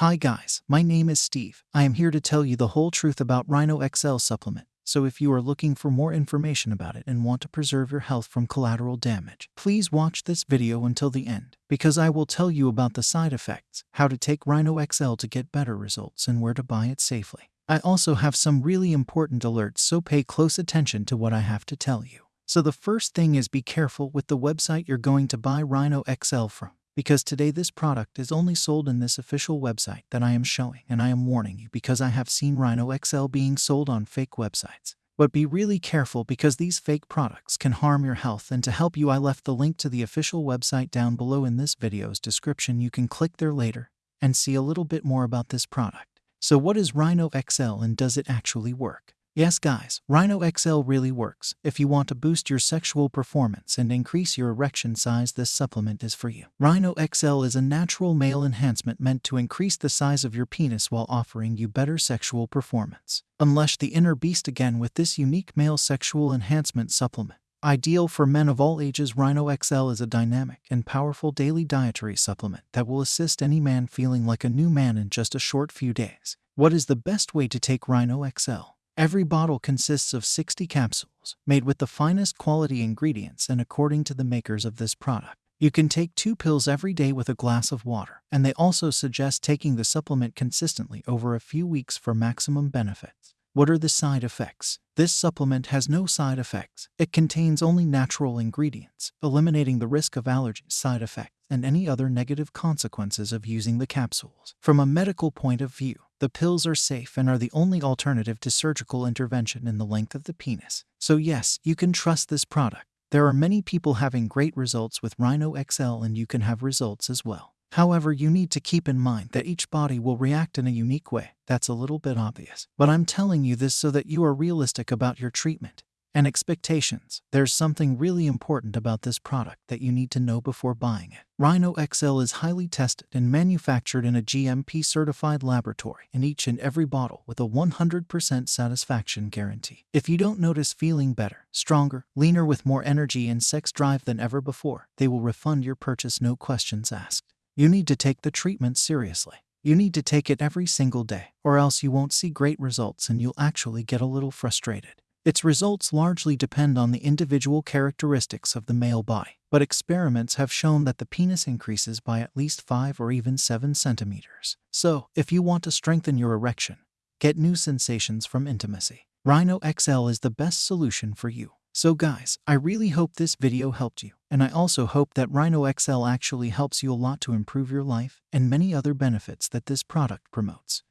Hi guys, my name is Steve. I am here to tell you the whole truth about Rhino XL supplement. So if you are looking for more information about it and want to preserve your health from collateral damage, please watch this video until the end, because I will tell you about the side effects, how to take Rhino XL to get better results, and where to buy it safely. I also have some really important alerts, so pay close attention to what I have to tell you. So the first thing is be careful with the website you're going to buy Rhino XL from because today this product is only sold in this official website that I am showing and I am warning you because I have seen Rhino XL being sold on fake websites. But be really careful because these fake products can harm your health and to help you I left the link to the official website down below in this video's description you can click there later and see a little bit more about this product. So what is Rhino XL and does it actually work? Yes guys, Rhino XL really works. If you want to boost your sexual performance and increase your erection size this supplement is for you. Rhino XL is a natural male enhancement meant to increase the size of your penis while offering you better sexual performance. Unleash the inner beast again with this unique male sexual enhancement supplement. Ideal for men of all ages, Rhino XL is a dynamic and powerful daily dietary supplement that will assist any man feeling like a new man in just a short few days. What is the best way to take Rhino XL? Every bottle consists of 60 capsules, made with the finest quality ingredients and according to the makers of this product. You can take two pills every day with a glass of water, and they also suggest taking the supplement consistently over a few weeks for maximum benefits. What are the side effects? This supplement has no side effects. It contains only natural ingredients, eliminating the risk of allergy side effects and any other negative consequences of using the capsules. From a medical point of view, the pills are safe and are the only alternative to surgical intervention in the length of the penis. So yes, you can trust this product. There are many people having great results with Rhino XL and you can have results as well. However, you need to keep in mind that each body will react in a unique way. That's a little bit obvious. But I'm telling you this so that you are realistic about your treatment and expectations. There's something really important about this product that you need to know before buying it. Rhino XL is highly tested and manufactured in a GMP certified laboratory in each and every bottle with a 100% satisfaction guarantee. If you don't notice feeling better, stronger, leaner with more energy and sex drive than ever before, they will refund your purchase no questions asked. You need to take the treatment seriously. You need to take it every single day, or else you won't see great results and you'll actually get a little frustrated. Its results largely depend on the individual characteristics of the male body, but experiments have shown that the penis increases by at least 5 or even 7 centimeters. So, if you want to strengthen your erection, get new sensations from intimacy, Rhino XL is the best solution for you. So guys, I really hope this video helped you, and I also hope that Rhino XL actually helps you a lot to improve your life and many other benefits that this product promotes.